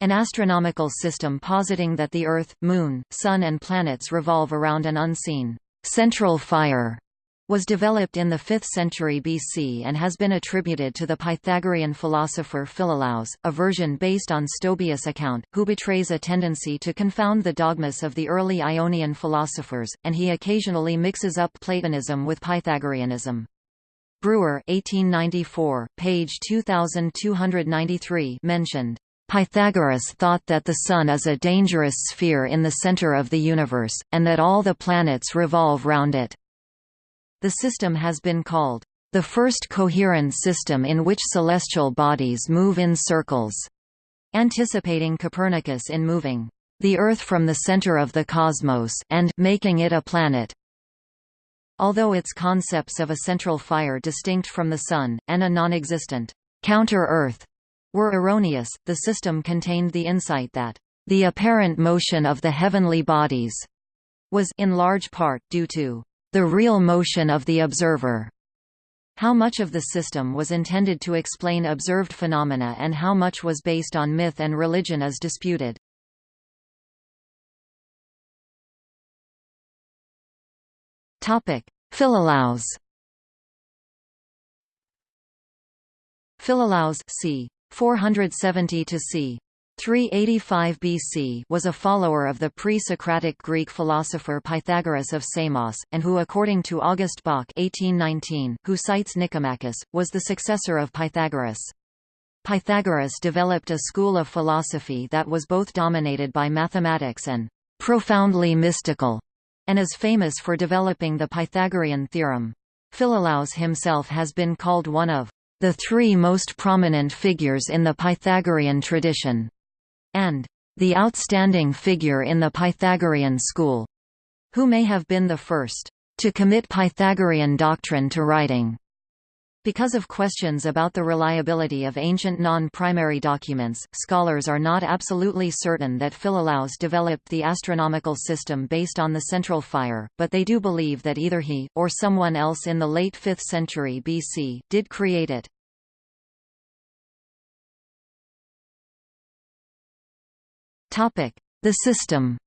An astronomical system positing that the Earth, Moon, Sun and planets revolve around an unseen central fire was developed in the 5th century BC and has been attributed to the Pythagorean philosopher Philolaus, a version based on Stobaeus' account, who betrays a tendency to confound the dogmas of the early Ionian philosophers, and he occasionally mixes up Platonism with Pythagoreanism. Brewer 1894, page 2293 mentioned, Pythagoras thought that the Sun is a dangerous sphere in the center of the universe, and that all the planets revolve round it. The system has been called, "...the first coherent system in which celestial bodies move in circles", anticipating Copernicus in moving the Earth from the center of the cosmos and making it a planet. Although its concepts of a central fire distinct from the Sun, and a non-existent counter-Earth were erroneous, the system contained the insight that the apparent motion of the heavenly bodies was in large part due to the real motion of the observer. How much of the system was intended to explain observed phenomena and how much was based on myth and religion is disputed. Philolaus Philolaus c. 470 to c. 385 BC was a follower of the pre-Socratic Greek philosopher Pythagoras of Samos, and who according to August Böckh 1819, who cites Nicomachus, was the successor of Pythagoras. Pythagoras developed a school of philosophy that was both dominated by mathematics and profoundly mystical, and is famous for developing the Pythagorean theorem. Philolaus himself has been called one of the three most prominent figures in the Pythagorean tradition and the outstanding figure in the Pythagorean school, who may have been the first to commit Pythagorean doctrine to writing. Because of questions about the reliability of ancient non-primary documents, scholars are not absolutely certain that Philolaus developed the astronomical system based on the central fire, but they do believe that either he, or someone else in the late 5th century BC, did create it. The system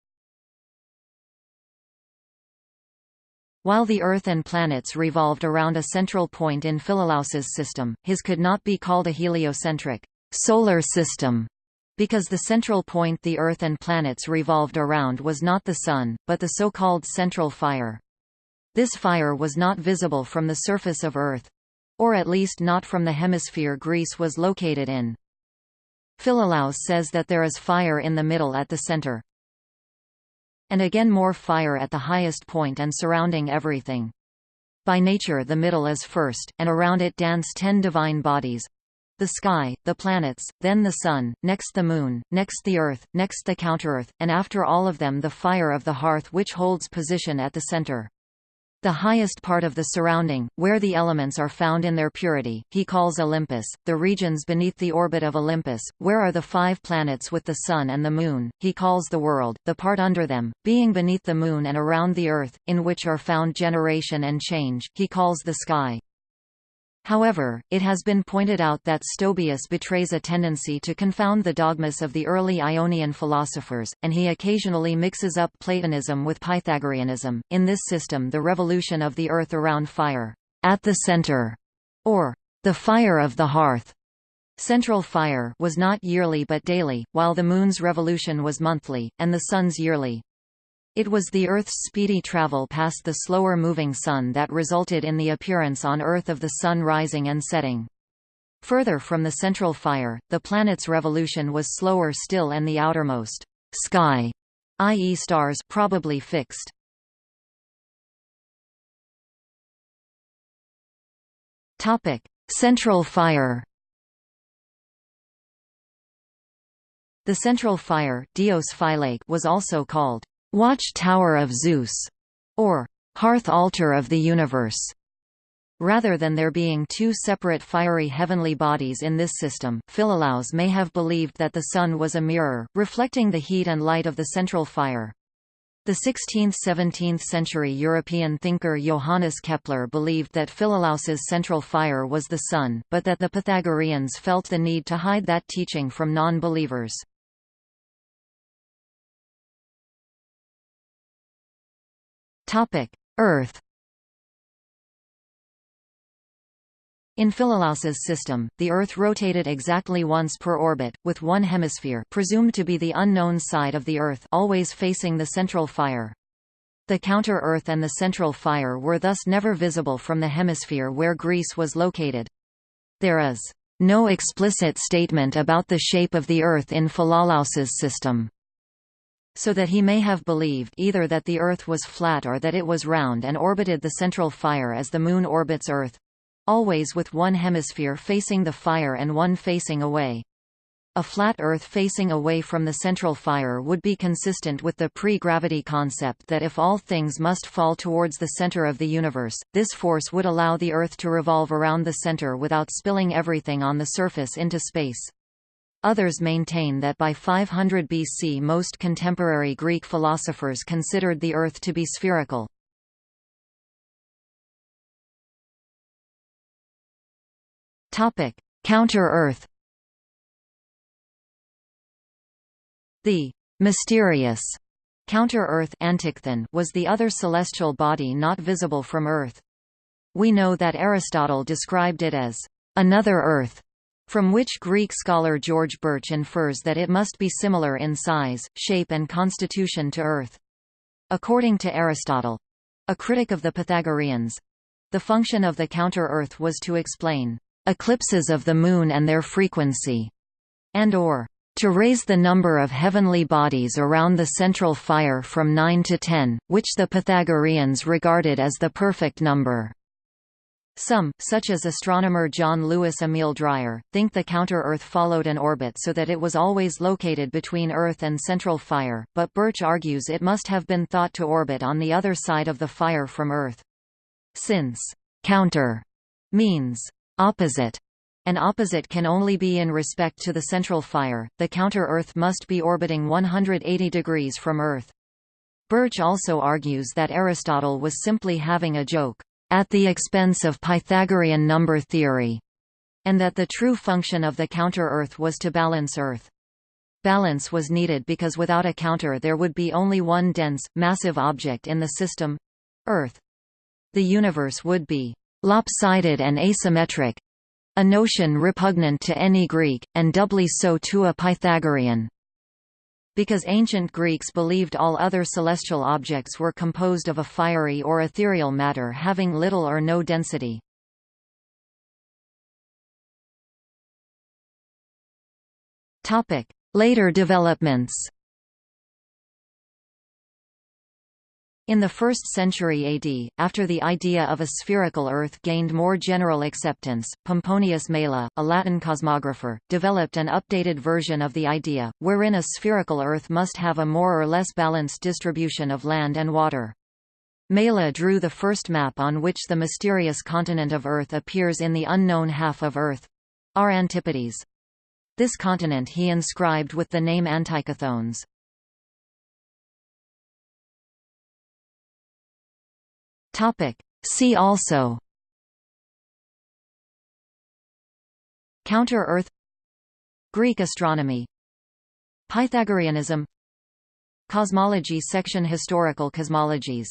While the Earth and planets revolved around a central point in Philolaus's system, his could not be called a heliocentric solar system, because the central point the Earth and planets revolved around was not the Sun, but the so-called central fire. This fire was not visible from the surface of Earth—or at least not from the hemisphere Greece was located in. Philolaus says that there is fire in the middle at the center. And again more fire at the highest point and surrounding everything. By nature the middle is first, and around it dance ten divine bodies. The sky, the planets, then the sun, next the moon, next the earth, next the counter-earth, and after all of them the fire of the hearth which holds position at the center. The highest part of the surrounding, where the elements are found in their purity, he calls Olympus, the regions beneath the orbit of Olympus, where are the five planets with the Sun and the Moon, he calls the world, the part under them, being beneath the Moon and around the Earth, in which are found generation and change, he calls the sky. However, it has been pointed out that Stobaeus betrays a tendency to confound the dogmas of the early Ionian philosophers, and he occasionally mixes up Platonism with Pythagoreanism. In this system, the revolution of the earth around fire, at the center, or the fire of the hearth, central fire, was not yearly but daily, while the moon's revolution was monthly, and the sun's yearly. It was the Earth's speedy travel past the slower-moving Sun that resulted in the appearance on Earth of the Sun rising and setting. Further from the central fire, the planet's revolution was slower still and the outermost sky, i.e. stars probably fixed. Topic: Central fire. The central fire, Dios was also called Watch Tower of Zeus, or Hearth Altar of the Universe. Rather than there being two separate fiery heavenly bodies in this system, Philolaus may have believed that the Sun was a mirror, reflecting the heat and light of the central fire. The 16th–17th century European thinker Johannes Kepler believed that Philolaus's central fire was the Sun, but that the Pythagoreans felt the need to hide that teaching from non-believers. Earth In Philolaus's system, the Earth rotated exactly once per orbit, with one hemisphere presumed to be the unknown side of the Earth always facing the central fire. The counter-Earth and the central fire were thus never visible from the hemisphere where Greece was located. There is no explicit statement about the shape of the Earth in Philolaus's system. So that he may have believed either that the Earth was flat or that it was round and orbited the central fire as the Moon orbits Earth, always with one hemisphere facing the fire and one facing away. A flat Earth facing away from the central fire would be consistent with the pre-gravity concept that if all things must fall towards the center of the universe, this force would allow the Earth to revolve around the center without spilling everything on the surface into space. Others maintain that by 500 BC most contemporary Greek philosophers considered the Earth to be spherical. Counter-Earth. The mysterious counter-Earth was the other celestial body not visible from Earth. We know that Aristotle described it as another Earth, from which Greek scholar George Burch infers that it must be similar in size, shape and constitution to Earth. According to Aristotle—a critic of the Pythagoreans—the function of the counter-Earth was to explain eclipses of the Moon and their frequency, and or to raise the number of heavenly bodies around the central fire from 9 to 10, which the Pythagoreans regarded as the perfect number. Some, such as astronomer John Louis Emil Dreyer, think the counter-Earth followed an orbit so that it was always located between Earth and central fire, but Burch argues it must have been thought to orbit on the other side of the fire from Earth. Since counter means opposite, and opposite can only be in respect to the central fire, the counter-Earth must be orbiting 180 degrees from Earth. Burch also argues that Aristotle was simply having a joke, at the expense of Pythagorean number theory, and that the true function of the counter-Earth was to balance Earth. Balance was needed because without a counter there would be only one dense, massive object in the system—Earth. The universe would be lopsided and asymmetric a notion repugnant to any Greek, and doubly so to a Pythagorean. Because ancient Greeks believed all other celestial objects were composed of a fiery or ethereal matter having little or no density. Later developments In the 1st century AD, after the idea of a spherical Earth gained more general acceptance, Pomponius Mela, a Latin cosmographer, developed an updated version of the idea, wherein a spherical Earth must have a more or less balanced distribution of land and water. Mela drew the first map on which the mysterious continent of Earth appears in the unknown half of Earth—our Antipodes. This continent he inscribed with the name Antichthones. Topic. See also Counter-Earth Greek astronomy Pythagoreanism Cosmology section Historical cosmologies